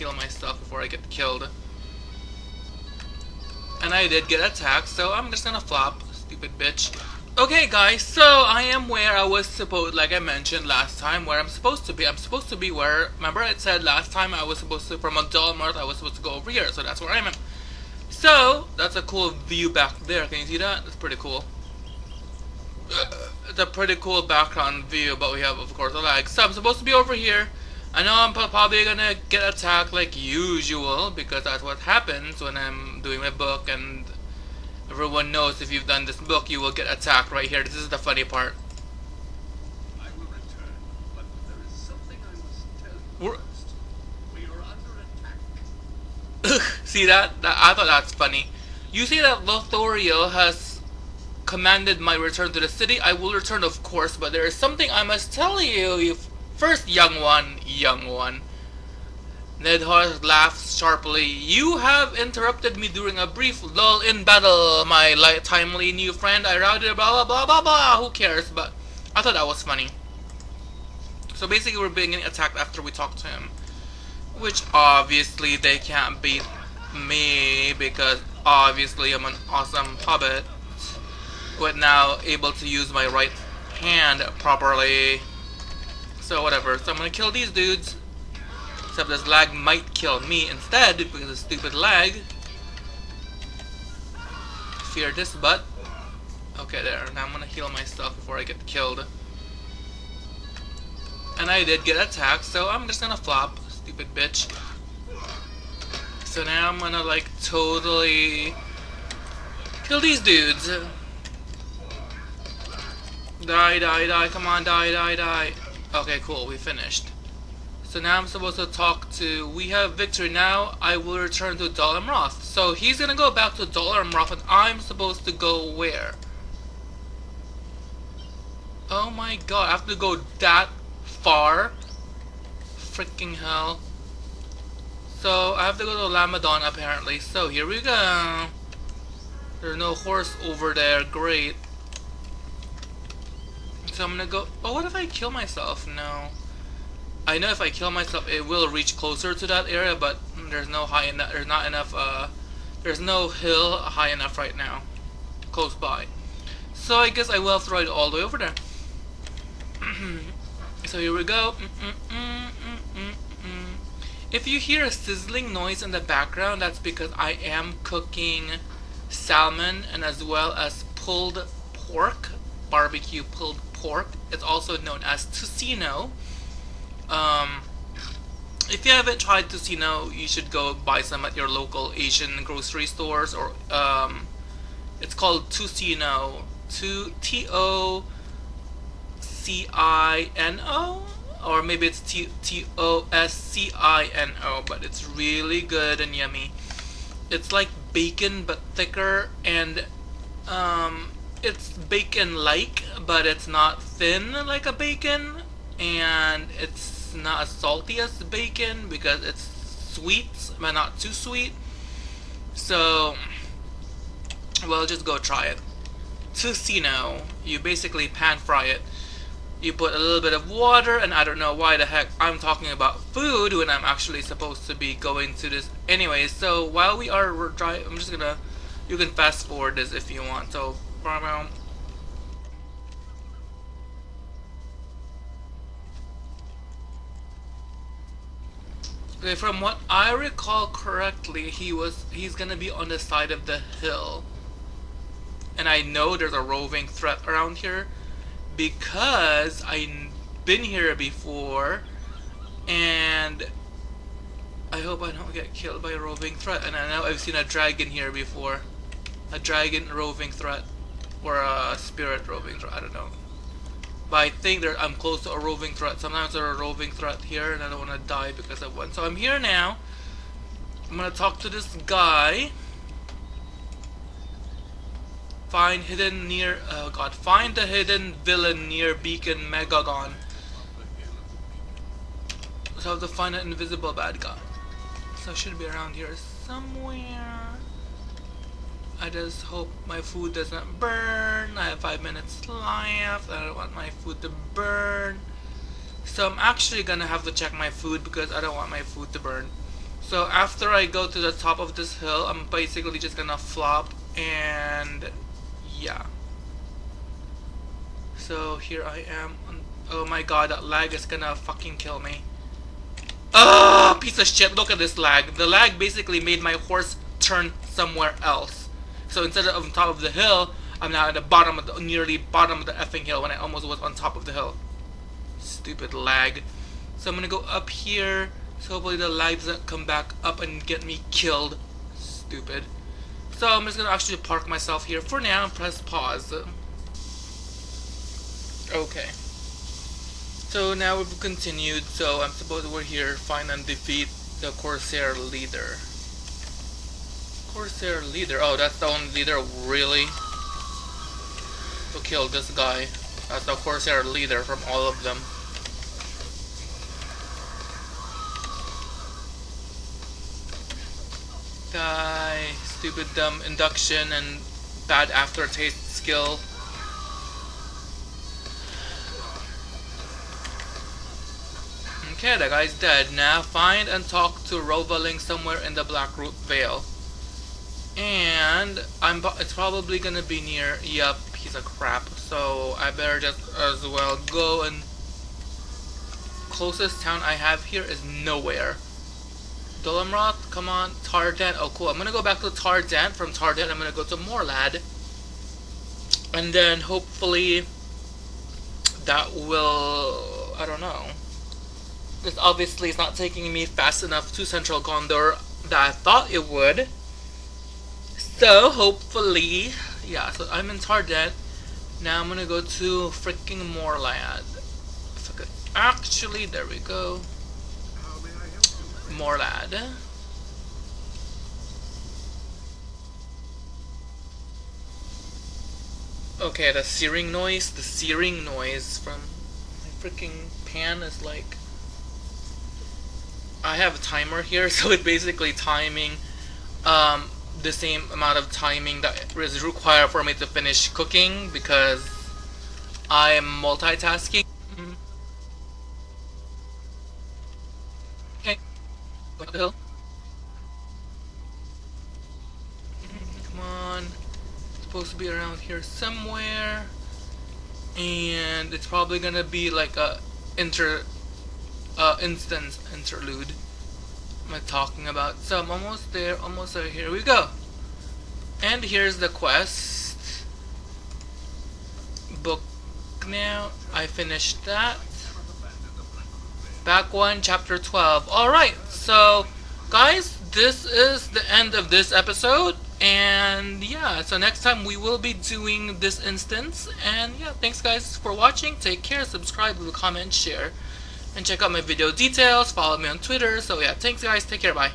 heal myself before I get killed. And I did get attacked, so I'm just gonna flop, stupid bitch. Okay guys, so I am where I was supposed, like I mentioned last time, where I'm supposed to be. I'm supposed to be where, remember I said last time I was supposed to, from a dull north, I was supposed to go over here, so that's where I am. So, that's a cool view back there, can you see that? That's pretty cool. It's a pretty cool background view, but we have, of course, a lag. So I'm supposed to be over here. I know I'm probably gonna get attacked like usual, because that's what happens when I'm doing my book, and everyone knows if you've done this book, you will get attacked right here. This is the funny part. I will return, but there is something I must tell you We're- first. We are under attack. see that? that? I thought that's funny. You see that Lothario has commanded my return to the city? I will return, of course, but there is something I must tell you. you first, young one, young one. Nedhar laughs sharply. You have interrupted me during a brief lull in battle, my timely new friend. I routed blah blah blah blah blah. Who cares? But I thought that was funny. So basically, we're being attacked after we talk to him. Which obviously they can't beat me because obviously I'm an awesome hobbit. But now able to use my right hand properly. So whatever. So I'm gonna kill these dudes. Except this lag might kill me instead because of stupid lag. Fear this butt. Okay, there. Now I'm gonna heal myself before I get killed. And I did get attacked, so I'm just gonna flop. Stupid bitch. So now I'm gonna like totally kill these dudes. Die, die, die, come on, die, die, die. Okay, cool, we finished. So now I'm supposed to talk to, we have victory now, I will return to Dol Amroth. So he's gonna go back to Dol Amroth and I'm supposed to go where? Oh my god, I have to go that far? Freaking hell. So I have to go to Lamedon apparently. So here we go. There's no horse over there, great. So I'm gonna go, oh what if I kill myself? No. I know if I kill myself, it will reach closer to that area, but there's no high enough. There's not enough. Uh, there's no hill high enough right now, close by. So I guess I will have to ride all the way over there. so here we go. Mm, mm, mm, if you hear a sizzling noise in the background, that's because I am cooking salmon and as well as pulled pork, barbecue pulled pork. It's also known as tocino. Um, if you haven't tried tocino, you should go buy some at your local Asian grocery stores or um, it's called tocino. Two T O C I N O or maybe it's T T O S C I N O, but it's really good and yummy. It's like bacon but thicker and um, it's bacon like, but it's not thin like a bacon and it's not as salty as bacon because it's sweet but not too sweet. So well just go try it. Tocino you basically pan fry it. You put a little bit of water and I don't know why the heck I'm talking about food when I'm actually supposed to be going to this. Anyway so while we are dry I'm just gonna you can fast forward this if you want. So Okay, from what I recall correctly, he was he's gonna be on the side of the hill. And I know there's a roving threat around here because I've been here before and I hope I don't get killed by a roving threat and I know I've seen a dragon here before. A dragon roving threat or a spirit roving threat, I don't know. But I think there, I'm close to a roving threat. Sometimes there's a roving threat here and I don't want to die because of one. So I'm here now. I'm going to talk to this guy. Find hidden near, oh god, find the hidden villain near Beacon Megagon. So I have to find an invisible bad guy. So it should be around here somewhere. I just hope my food doesn't burn. I have five minutes left. I don't want my food to burn. So I'm actually gonna have to check my food because I don't want my food to burn. So after I go to the top of this hill, I'm basically just gonna flop and yeah. So here I am. Oh my god, that lag is gonna fucking kill me. Ah, piece of shit, look at this lag. The lag basically made my horse turn somewhere else. So instead of on top of the hill, I'm now at the bottom of the, nearly bottom of the effing hill when I almost was on top of the hill. Stupid lag. So I'm gonna go up here. So hopefully the lag doesn't come back up and get me killed. Stupid. So I'm just gonna actually park myself here for now and press pause. Okay. So now we've continued, so I'm supposed we're here, find and defeat the Corsair leader. Corsair leader, oh that's the only leader, really? To kill this guy. That's the Corsair leader from all of them. Guy, stupid dumb induction and bad aftertaste skill. Okay, that guy's dead. Now find and talk to Rovaling somewhere in the Blackroot Vale. And I'm it's probably gonna be near yup, piece of crap. So I better just as well go and closest town I have here is nowhere. Dol Amroth, come on, Tardent. Oh cool. I'm gonna go back to Tardent. From Tardent I'm gonna go to Morlad. And then hopefully that will I don't know this obviously is not taking me fast enough to Central Gondor that I thought it would. So, hopefully, yeah, so I'm in Tardent. Now I'm gonna go to freaking Morlad. If I could actually, there we go. Morlad. Okay, the searing noise, the searing noise from my freaking pan is like I have a timer here, so it's basically timing um, the same amount of timing that is required for me to finish cooking because I am multitasking. Mm-hmm. Okay, what the hell? Come on, it's supposed to be around here somewhere, and it's probably gonna be like a inter uh, instance interlude am I talking about? So I'm almost there, almost there. Here we go. And here's the quest. Book now. I finished that. Back 1, Chapter 12. Alright, so guys, this is the end of this episode. And yeah, so next time we will be doing this instance. And yeah, thanks guys for watching. Take care, subscribe, comment, share and check out my video details, follow me on Twitter. So yeah, thanks guys, take care, bye.